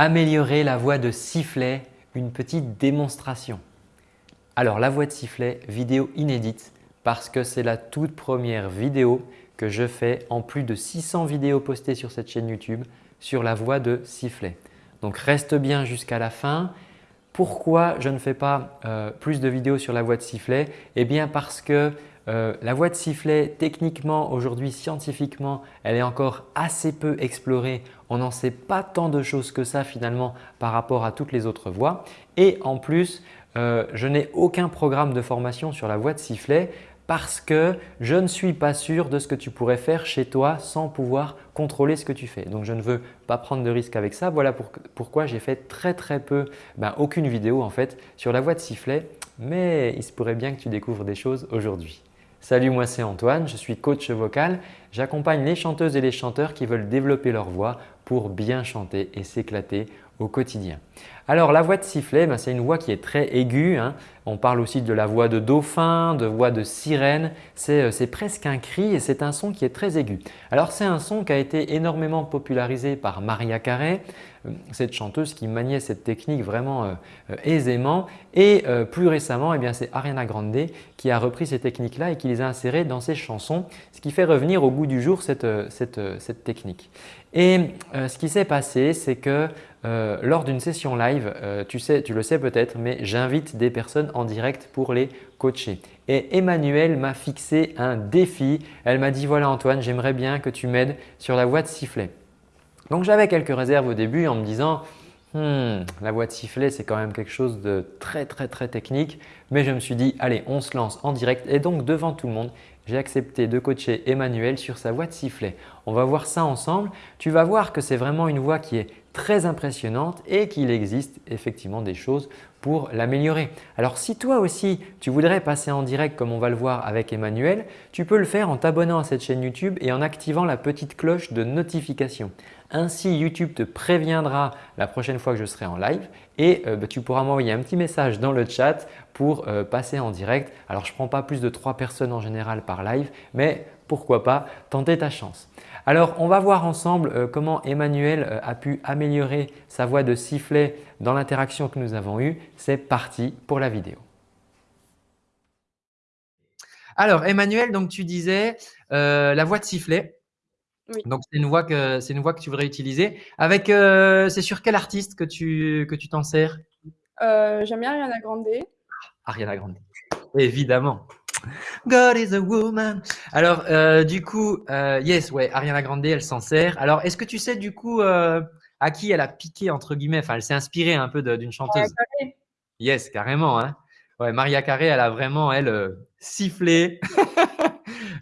Améliorer la voix de sifflet, une petite démonstration. Alors la voix de sifflet, vidéo inédite parce que c'est la toute première vidéo que je fais en plus de 600 vidéos postées sur cette chaîne YouTube sur la voix de sifflet. Donc reste bien jusqu'à la fin. Pourquoi je ne fais pas euh, plus de vidéos sur la voix de sifflet? Eh bien parce que euh, la voix de sifflet, techniquement, aujourd'hui, scientifiquement, elle est encore assez peu explorée. On n'en sait pas tant de choses que ça finalement par rapport à toutes les autres voix. Et en plus, euh, je n'ai aucun programme de formation sur la voix de sifflet parce que je ne suis pas sûr de ce que tu pourrais faire chez toi sans pouvoir contrôler ce que tu fais. Donc, je ne veux pas prendre de risque avec ça. Voilà pourquoi j'ai fait très très peu, ben, aucune vidéo en fait sur la voix de sifflet. Mais il se pourrait bien que tu découvres des choses aujourd'hui. Salut, moi c'est Antoine, je suis coach vocal. J'accompagne les chanteuses et les chanteurs qui veulent développer leur voix pour bien chanter et s'éclater au quotidien. Alors la voix de sifflet, ben, c'est une voix qui est très aiguë. Hein. On parle aussi de la voix de dauphin, de voix de sirène. Euh, c'est presque un cri et c'est un son qui est très aigu. Alors c'est un son qui a été énormément popularisé par Maria Carey, euh, cette chanteuse qui maniait cette technique vraiment euh, aisément. Et plus récemment, eh c'est Ariana Grande qui a repris ces techniques-là et qui les a insérées dans ses chansons, ce qui fait revenir au goût du jour cette, cette technique. Et ce qui s'est passé, c'est que euh, lors d'une session live, euh, tu, sais, tu le sais peut-être, mais j'invite des personnes en direct pour les coacher. Et Emmanuel m'a fixé un défi. Elle m'a dit « Voilà Antoine, j'aimerais bien que tu m'aides sur la voix de sifflet. » Donc j'avais quelques réserves au début en me disant hmm, la voix de sifflet c'est quand même quelque chose de très très très technique » mais je me suis dit « Allez, on se lance en direct » et donc devant tout le monde, j'ai accepté de coacher Emmanuel sur sa voix de sifflet. On va voir ça ensemble. Tu vas voir que c'est vraiment une voix qui est très impressionnante et qu'il existe effectivement des choses pour l'améliorer. Alors si toi aussi tu voudrais passer en direct comme on va le voir avec Emmanuel, tu peux le faire en t'abonnant à cette chaîne YouTube et en activant la petite cloche de notification. Ainsi, YouTube te préviendra la prochaine fois que je serai en live et euh, bah, tu pourras m'envoyer un petit message dans le chat pour euh, passer en direct. Alors, je ne prends pas plus de 3 personnes en général par live, mais pourquoi pas tenter ta chance. Alors, on va voir ensemble euh, comment Emmanuel a pu améliorer sa voix de sifflet dans l'interaction que nous avons eue. C'est parti pour la vidéo. Alors, Emmanuel, donc tu disais la voix de sifflet. Donc, c'est une, voix que, une voix que tu voudrais utiliser. Avec, euh, c'est sur quel artiste que tu que tu t'en sers? Euh, J'aime bien Ariana Grande. Ariana Grande, évidemment. God is a woman. Alors, euh, du coup, yes, ouais, Ariana Grande, elle s'en sert. Alors, est-ce que tu sais du coup à qui elle a piqué entre guillemets? Enfin, elle s'est inspirée un peu d'une chanteuse. Yes, carrément. Hein. Ouais, Maria Carré, elle a vraiment elle sifflé.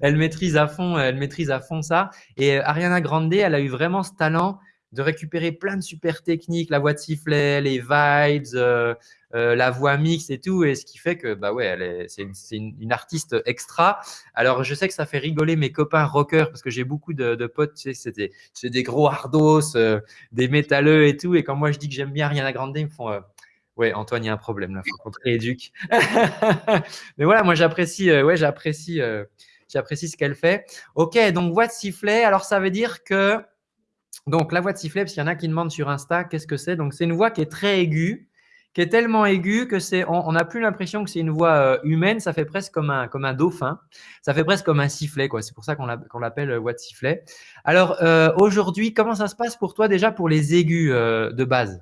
elle maîtrise à fond, elle maîtrise à fond ça. Et euh, Ariana Grande, elle a eu vraiment ce talent de récupérer plein de super techniques, la voix de sifflet, les vibes, euh, euh, la voix mixte et tout, et ce qui fait que bah ouais, c'est une, artiste extra. Alors je sais que ça fait rigoler mes copains rockers parce que j'ai beaucoup de, potes, tu sais, c'est des, gros hardos, des métalleux et tout, et quand moi je dis que j'aime bien Ariana Grande, ils me font ouais Antoine, il y a un problème là, faut qu'on te rééduque. Mais voilà, moi j'apprécie, ouais j'apprécie j'apprécie ce qu'elle fait. Ok, donc voix de sifflet. Alors, ça veut dire que donc la voix de sifflet, parce qu'il y en a qui demandent sur Insta, qu'est-ce que c'est? Donc, c'est une voix qui est très aiguë, qui est tellement aiguë que c'est, on n'a plus l'impression que c'est une voix euh, humaine. Ça fait presque comme un, comme un dauphin. Ça fait presque comme un sifflet. C'est pour ça qu'on l'appelle euh, voix de sifflet. Alors, euh, aujourd'hui, comment ça se passe pour toi déjà pour les aigus de base?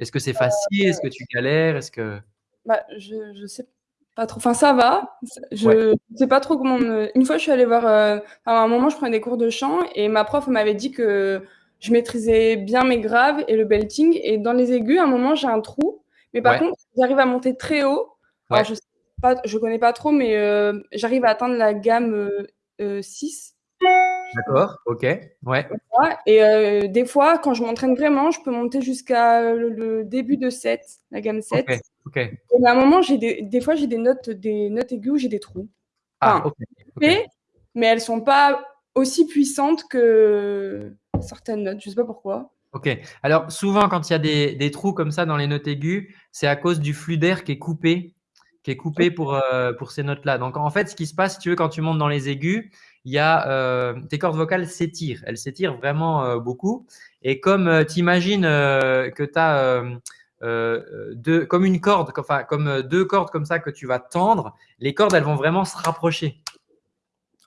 Est-ce que c'est facile? Est-ce que tu galères? Est-ce que bah, je, je sais pas trop. Enfin, ça va. Je sais pas trop comment. Une fois, je suis allée voir. Euh, à un moment, je prenais des cours de chant et ma prof m'avait dit que je maîtrisais bien mes graves et le belting. Et dans les aigus, à un moment, j'ai un trou. Mais par contre, j'arrive à monter très haut. Alors, je sais pas, je connais pas trop, mais euh, j'arrive à atteindre la gamme 6. Euh, D'accord, ok, ouais. Et des fois, quand je m'entraîne vraiment, je peux monter jusqu'à le, début de 7, la gamme 7. Et à un moment, j'ai des, des fois, j'ai des notes, des notes aiguës où j'ai des trous. Ah, ok. Mais, mais elles sont pas aussi puissantes que certaines notes. Je sais pas pourquoi. Ok. Alors, souvent, quand il y a des, des, trous comme ça dans les notes aiguës, c'est à cause du flux d'air qui est coupé qui est coupé pour, euh, pour ces notes-là. Donc, en fait, ce qui se passe, si tu veux, quand tu montes dans les aigus, il y a, euh, tes cordes vocales s'étirent. Elles s'étirent vraiment euh, beaucoup. Et comme tu imagines que tu as deux, comme une corde, enfin, comme deux cordes comme ça que tu vas tendre, les cordes, elles vont vraiment se rapprocher.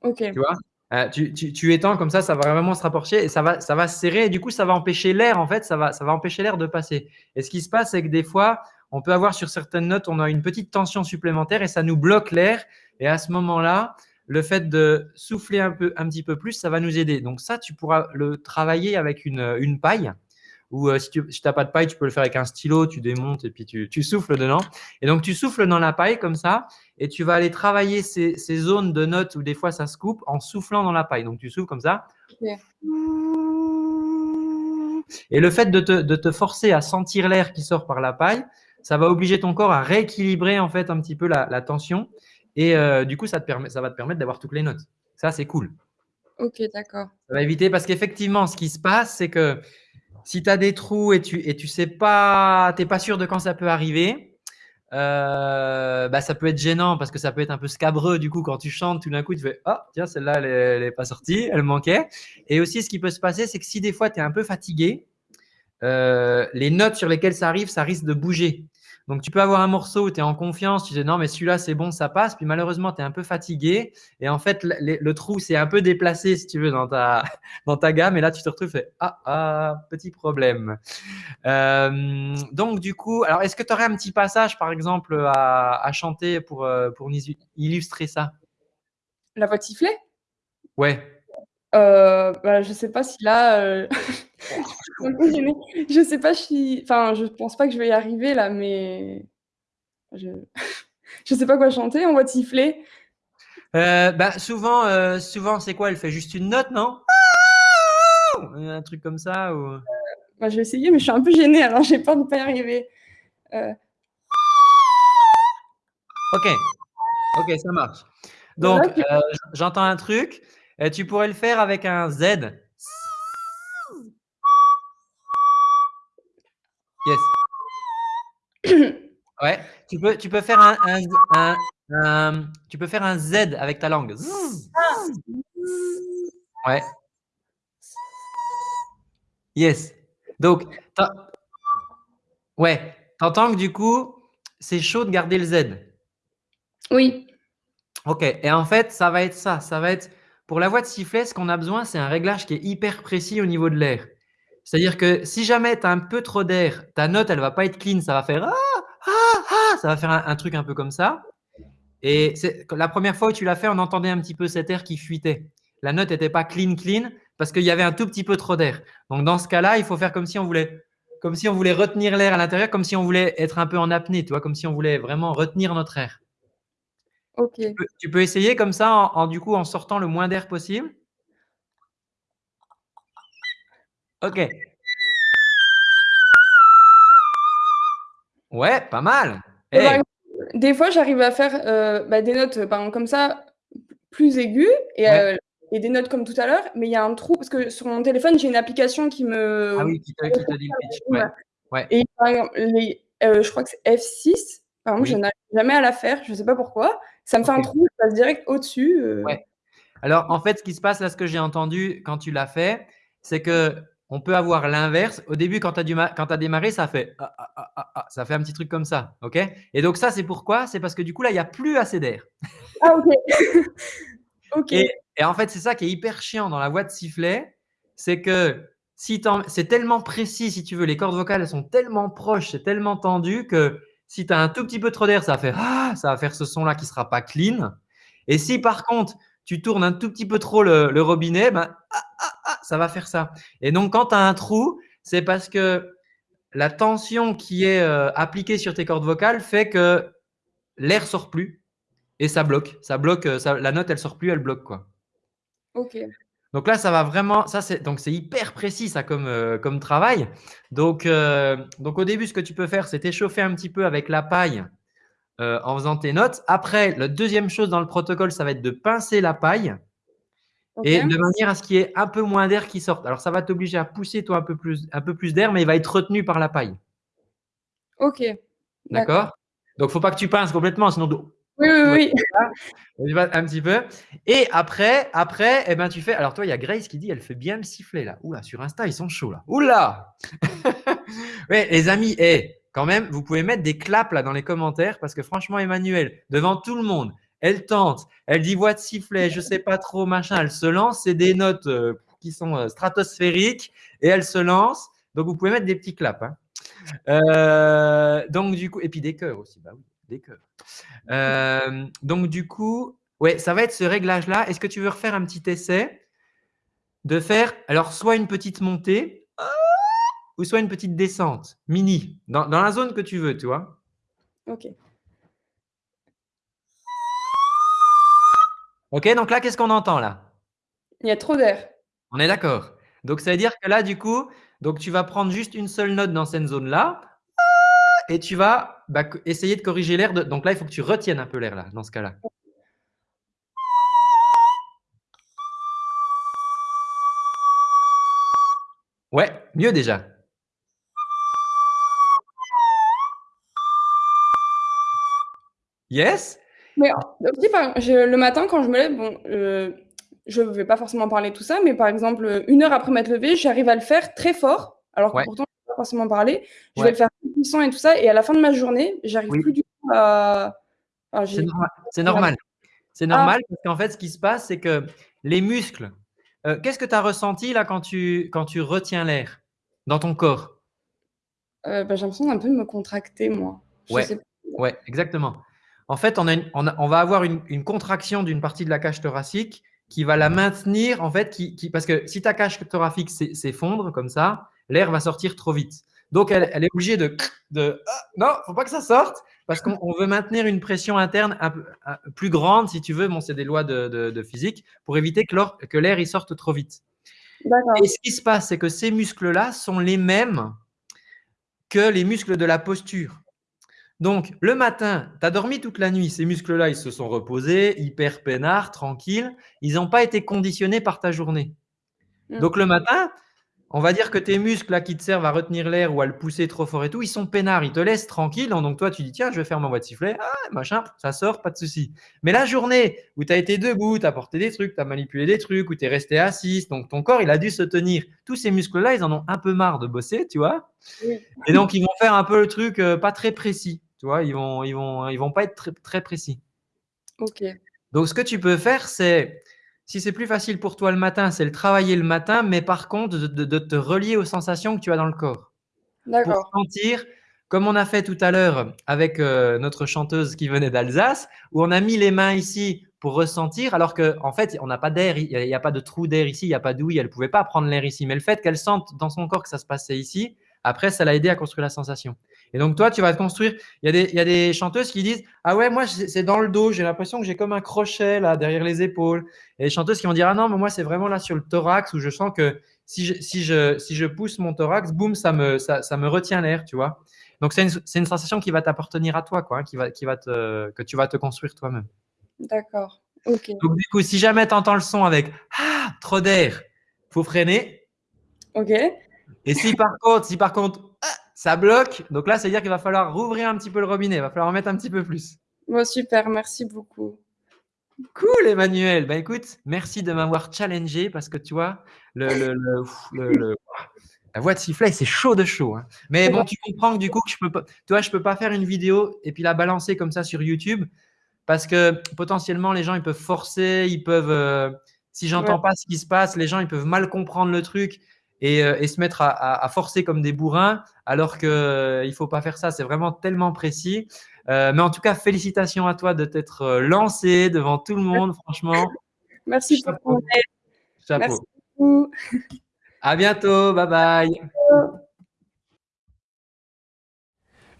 Ok. Tu vois? Tu, tu, tu, étends comme ça, ça va vraiment se rapprocher et ça va, ça va se serrer et du coup, ça va empêcher l'air, en fait, ça va, ça va empêcher l'air de passer. Et ce qui se passe, c'est que des fois, on peut avoir sur certaines notes, on a une petite tension supplémentaire et ça nous bloque l'air. Et à ce moment-là, le fait de souffler un, peu, un petit peu plus, ça va nous aider. Donc ça, tu pourras le travailler avec une, une paille. Ou euh, si tu n'as pas de paille, tu peux le faire avec un stylo, tu démontes et puis tu, tu, souffles dedans. Et donc, tu souffles dans la paille comme ça et tu vas aller travailler ces, ces, zones de notes où des fois ça se coupe en soufflant dans la paille. Donc, tu souffles comme ça. Et le fait de te, de te forcer à sentir l'air qui sort par la paille, ça va obliger ton corps à rééquilibrer en fait un petit peu la, tension. Et euh, du coup, ça, te permet, ça va te permettre d'avoir toutes les notes. Ça, c'est cool. Ok, d'accord. Ça va éviter parce qu'effectivement, ce qui se passe, c'est que si tu as des trous et tu et tu sais pas, t'es pas sûr de quand ça peut arriver, euh, bah, ça peut être gênant parce que ça peut être un peu scabreux du coup quand tu chantes tout d'un coup tu fais ah tiens celle-là elle, elle, est pas sortie elle manquait et aussi ce qui peut se passer c'est que si des fois tu es un peu fatigué euh, les notes sur lesquelles ça arrive ça risque de bouger donc, tu peux avoir un morceau où tu es en confiance, tu dis non, mais celui-là, c'est bon, ça passe. Puis malheureusement, tu es un peu fatigué. Et en fait, le, trou s'est un peu déplacé, si tu veux, dans ta, dans ta gamme. Et là, tu te retrouves, fait, ah, ah, petit problème. Euh, donc, du coup, alors, est-ce que tu aurais un petit passage, par exemple, à, à chanter pour, euh, pour illustrer ça? La voix sifflée Ouais. Euh, bah, je sais pas si là, euh, je sais pas si, enfin, je pense pas que je vais y arriver là, mais je, je sais pas quoi chanter. On va siffler. Euh, bah souvent, euh, souvent c'est quoi? Elle fait juste une note, non? Un truc comme ça ou? Bah, je vais essayer, mais je suis un peu gênée, alors j'ai peur de pas y arriver. Ok, ok, ça marche. Donc, j'entends un truc. Tu pourrais le faire avec un Z. Yes. Ouais. Tu peux, tu peux faire un, un, un, tu peux faire un Z avec ta langue. Ouais. Yes. Donc, ouais. T'entends que du coup, c'est chaud de garder le Z. Oui. Ok. Et en fait, ça va être ça. Ça va être pour la voix de sifflet, ce qu'on a besoin, c'est un réglage qui est hyper précis au niveau de l'air. C'est-à-dire que si jamais tu as un peu trop d'air, ta note, elle va pas être clean, ça va faire ah, ah, ah, ça va faire un, truc un peu comme ça. Et la première fois où tu l'as fait, on entendait un petit peu cet air qui fuitait. La note n'était pas clean, clean, parce qu'il y avait un tout petit peu trop d'air. Donc, dans ce cas-là, il faut faire comme si on voulait, comme si on voulait retenir l'air à l'intérieur, comme si on voulait être un peu en apnée, tu vois, comme si on voulait vraiment retenir notre air. Ok. Tu peux, essayer comme ça, en, du coup, en sortant le moins d'air possible. Ok. Ouais, pas mal. des fois, j'arrive à faire euh, bah, des notes, par exemple, comme ça, plus aiguës et, euh, et, des notes comme tout à l'heure, mais il y a un trou parce que sur mon téléphone, j'ai une application qui me. Ah oui, qui te, qui te dit le pitch. Ouais. Et par exemple, les, euh, je crois que c'est F6. Par exemple, je n'arrive jamais à la faire, je ne sais pas pourquoi. Ça me fait un trou, je passe direct au-dessus. Euh. Ouais. Alors, en fait, ce qui se passe, là, ce que j'ai entendu quand tu l'as fait, c'est que on peut avoir l'inverse. Au début, quand tu as, as, démarré, ça fait, ah, ah, ah, ça fait un petit truc comme ça. ok? Et donc, ça, c'est pourquoi? C'est parce que du coup, là, il n'y a plus assez d'air. Ah, ok. ok. Et, et, en fait, c'est ça qui est hyper chiant dans la voix de sifflet. C'est que si c'est tellement précis, si tu veux, les cordes vocales elles sont tellement proches, c'est tellement tendu que si tu as un tout petit peu trop d'air, ça va faire ah, ça va faire ce son-là qui sera pas clean. Et si par contre, tu tournes un tout petit peu trop le, robinet, ben, ah, ah, ah, ça va faire ça. Et donc, quand tu as un trou, c'est parce que la tension qui est euh, appliquée sur tes cordes vocales fait que l'air sort plus et ça bloque. Ça bloque, euh, la note, elle sort plus, elle bloque. quoi. Ok. Donc là, ça va vraiment, ça c'est donc c'est hyper précis ça comme euh, comme travail. Donc euh, donc au début, ce que tu peux faire, c'est t'échauffer un petit peu avec la paille en faisant tes notes. Après, la deuxième chose dans le protocole, ça va être de pincer la paille et de manière à ce qu'il y ait un peu moins d'air qui sorte. Alors ça va t'obliger à pousser toi un peu plus un peu plus d'air, mais il va être retenu par la paille. Ok. D'accord? Donc, il ne faut pas que tu pinces complètement, sinon oui, oui, oui. Un petit peu. Et après, après, eh ben, tu fais. Alors, toi, il y a Grace qui dit elle fait bien le sifflet là. Oula, sur Insta, ils sont chauds là. Oula Oui, les amis, eh, quand même, vous pouvez mettre des claps là dans les commentaires parce que franchement, Emmanuel, devant tout le monde, elle tente, elle dit voix de sifflet, je sais pas trop, machin, elle se lance, c'est des notes euh, qui sont euh, stratosphériques et elle se lance. Donc, vous pouvez mettre des petits claps. Hein. Euh, donc, du coup, et puis des cœurs aussi. Bah oui, des cœurs. Donc, du coup, ça va être ce réglage-là. Est-ce que tu veux refaire un petit essai de faire, alors, soit une petite montée ou soit une petite descente, mini, dans, dans la zone que tu veux, tu vois? Ok. Ok, donc là, qu'est-ce qu'on entend là? Il y a trop d'air. On est d'accord. Donc, ça veut dire que là, du coup, donc tu vas prendre juste une seule note dans cette zone-là et tu vas bah, essayer de corriger l'air. Donc là, il faut que tu retiennes un peu l'air là, dans ce cas-là. Ouais, mieux déjà. Yes? Mais le matin, quand je me lève, bon, euh, je ne vais pas forcément parler tout ça, mais par exemple, une heure après m'être levée, j'arrive à le faire très fort, alors que pourtant, je ne vais pas forcément parler. Je vais le faire plus puissant et tout ça, et à la fin de ma journée, j'arrive plus du tout à. c'est normal. C'est normal, ah. parce qu'en fait, ce qui se passe, c'est que les muscles. Euh, qu'est-ce que tu as ressenti là quand tu, quand tu retiens l'air dans ton corps? Euh, bah, J'ai l'impression d'un peu de me contracter, moi. ouais. ouais, exactement. En fait, on, a on, va avoir une, une contraction d'une partie de la cage thoracique qui va la maintenir, en fait, qui, qui parce que si ta cage thoracique s'effondre comme ça, l'air va sortir trop vite. Donc, elle, elle est obligée de… de ah, non, faut pas que ça sorte parce qu'on veut maintenir une pression interne un plus grande, si tu veux. Bon, c'est des lois de, de, physique pour éviter que l'air il sorte trop vite. Et ce qui se passe, c'est que ces muscles-là sont les mêmes que les muscles de la posture. Donc, le matin, tu as dormi toute la nuit, ces muscles-là, ils se sont reposés, hyper peinards, tranquilles. Ils n'ont pas été conditionnés par ta journée. Mm. Donc, le matin, on va dire que tes muscles là, qui te servent à retenir l'air ou à le pousser trop fort et tout, ils sont peinards, ils te laissent tranquille. Donc, toi, tu dis, tiens, je vais faire ma voix de sifflet. Ah, machin, ça sort, pas de souci. Mais la journée où tu as été debout, tu as porté des trucs, tu as manipulé des trucs, où tu es resté assis, donc ton corps, il a dû se tenir. Tous ces muscles-là, ils en ont un peu marre de bosser, tu vois. Et donc, ils vont faire un peu le truc euh, pas très précis. Tu vois, ils vont, ils vont, ils vont pas être très, très précis. Ok. Donc, ce que tu peux faire, c'est, si c'est plus facile pour toi le matin, c'est le travailler le matin, mais par contre, de, te relier aux sensations que tu as dans le corps. D'accord. Pour sentir, comme on a fait tout à l'heure avec euh, notre chanteuse qui venait d'Alsace, où on a mis les mains ici pour ressentir, alors qu'en en fait, on n'a pas d'air, il n'y a, pas de trou d'air ici, il n'y a pas d'ouïe, elle ne pouvait pas prendre l'air ici. Mais le fait qu'elle sente dans son corps que ça se passait ici, après, ça l'a aidé à construire la sensation. Et donc, toi, tu vas te construire. Il y, a des, il y a des chanteuses qui disent Ah ouais, moi, c'est dans le dos. J'ai l'impression que j'ai comme un crochet là, derrière les épaules. Et les chanteuses qui vont dire Ah non, mais moi, c'est vraiment là sur le thorax où je sens que si je, si je, si je pousse mon thorax, boum, ça me, ça, ça me retient l'air, tu vois. Donc, c'est une, une, sensation qui va t'appartenir à toi, quoi, hein, qui va, qui va te, que tu vas te construire toi-même. D'accord. Ok. Donc, du coup, si jamais tu entends le son avec Ah, trop d'air, faut freiner. Ok. Et si par contre, si par contre, ça bloque. Donc là, c'est-à-dire qu'il va falloir rouvrir un petit peu le robinet, il va falloir en mettre un petit peu plus. Bon, super, merci beaucoup. Cool, Emmanuel. Bah écoute, merci de m'avoir challengé parce que tu vois, le, la voix de sifflet, c'est chaud de chaud. Hein. Mais bon, tu comprends que du coup, je peux pas, tu vois, je peux pas faire une vidéo et puis la balancer comme ça sur YouTube parce que potentiellement, les gens, ils peuvent forcer, ils peuvent, euh, si j'entends pas ce qui se passe, les gens, ils peuvent mal comprendre le truc euh, et, se mettre à, forcer comme des bourrins, alors qu'il euh, ne faut pas faire ça. C'est vraiment tellement précis. Euh, mais en tout cas, félicitations à toi de t'être lancé devant tout le monde, franchement. Merci pour ton Chapeau. Merci beaucoup. À bientôt. Bye bye.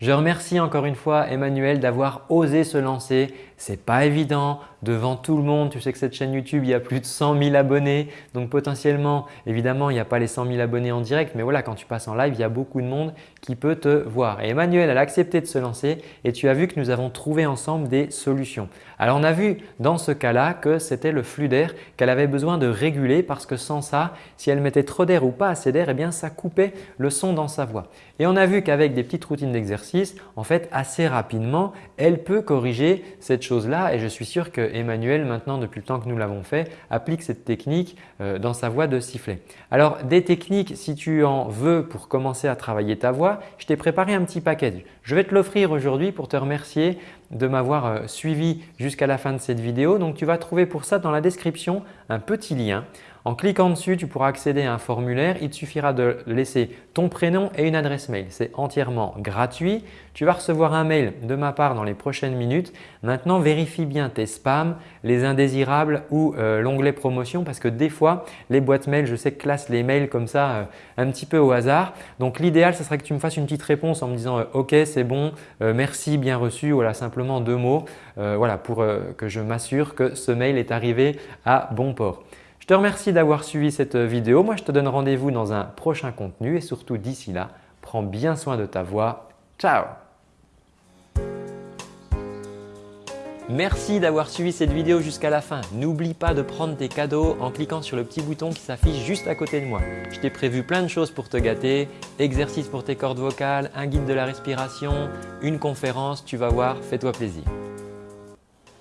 Je remercie encore une fois Emmanuel d'avoir osé se lancer. C'est pas évident devant tout le monde. Tu sais que cette chaîne YouTube, il y a plus de 100 000 abonnés. Donc potentiellement, évidemment, il n'y a pas les 100 000 abonnés en direct. Mais voilà, quand tu passes en live, il y a beaucoup de monde qui peut te voir. Et Emmanuel, elle a accepté de se lancer et tu as vu que nous avons trouvé ensemble des solutions. Alors on a vu dans ce cas-là que c'était le flux d'air qu'elle avait besoin de réguler parce que sans ça, si elle mettait trop d'air ou pas assez d'air, eh bien ça coupait le son dans sa voix. Et on a vu qu'avec des petites routines d'exercice, en fait assez rapidement, elle peut corriger cette chose-là et je suis sûr que Emmanuel maintenant depuis le temps que nous l'avons fait applique cette technique euh, dans sa voix de sifflet. Alors des techniques si tu en veux pour commencer à travailler ta voix, je t'ai préparé un petit package. Je vais te l'offrir aujourd'hui pour te remercier de m'avoir euh, suivi jusqu'à la fin de cette vidéo. Donc tu vas trouver pour ça dans la description un petit lien. En cliquant dessus, tu pourras accéder à un formulaire. Il te suffira de laisser ton prénom et une adresse mail. C'est entièrement gratuit. Tu vas recevoir un mail de ma part dans les prochaines minutes. Maintenant, vérifie bien tes spams, les indésirables ou euh, l'onglet promotion parce que des fois, les boîtes mail, je sais classent les mails comme ça euh, un petit peu au hasard. Donc l'idéal, ce serait que tu me fasses une petite réponse en me disant euh, OK, c'est bon, merci, bien reçu ». Voilà, simplement deux mots voilà, pour que je m'assure que ce mail est arrivé à bon port. Je te remercie d'avoir suivi cette vidéo. Moi, je te donne rendez-vous dans un prochain contenu et surtout d'ici là, prends bien soin de ta voix. Ciao Merci d'avoir suivi cette vidéo jusqu'à la fin. N'oublie pas de prendre tes cadeaux en cliquant sur le petit bouton qui s'affiche juste à côté de moi. Je t'ai prévu plein de choses pour te gâter, exercices pour tes cordes vocales, un guide de la respiration, une conférence, tu vas voir, fais-toi plaisir.